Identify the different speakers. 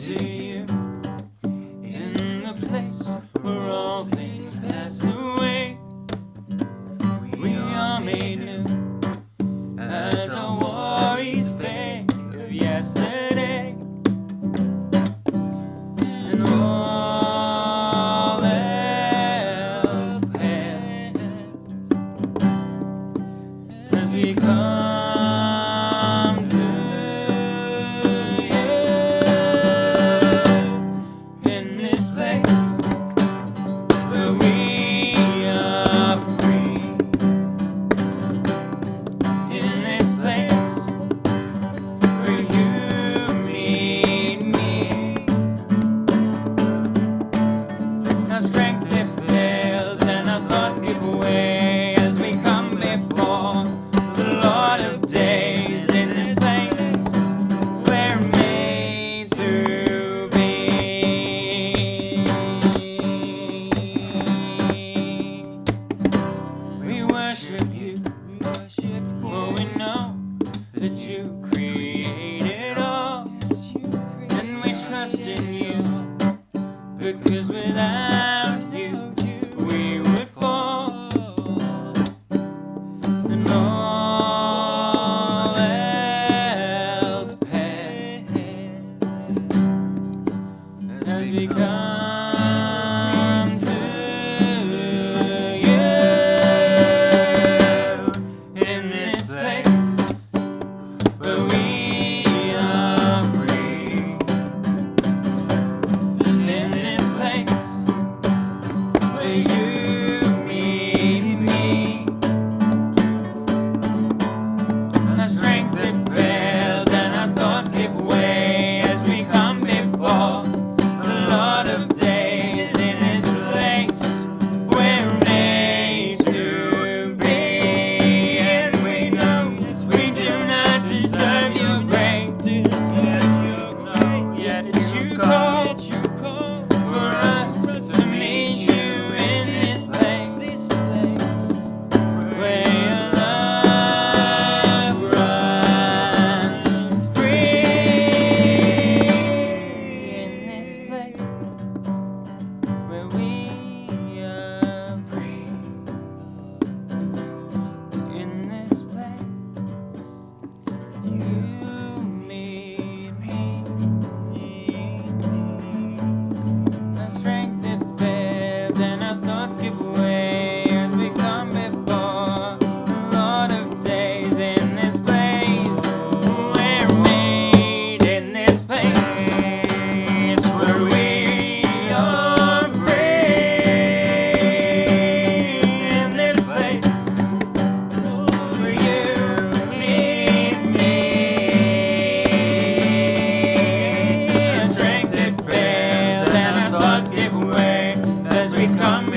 Speaker 1: To you in the place where all things pass away. We are made new as our worries fade of yesterday. And all else passed as we come. worship you, for we know that you created all, and we trust in you, because without you, we would fall, and all else past has become. become